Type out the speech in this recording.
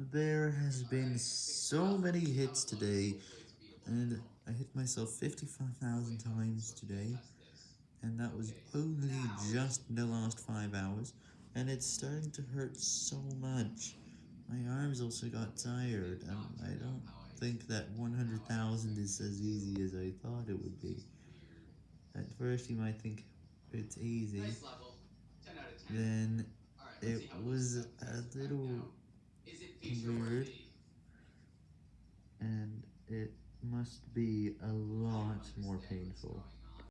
There has been so many hits today, and I hit myself 55,000 times today, and that was only just in the last 5 hours, and it's starting to hurt so much. My arms also got tired, and I don't think that 100,000 is as easy as I thought it would be. At first you might think it's easy, then it was a little weird, and it must be a lot more painful.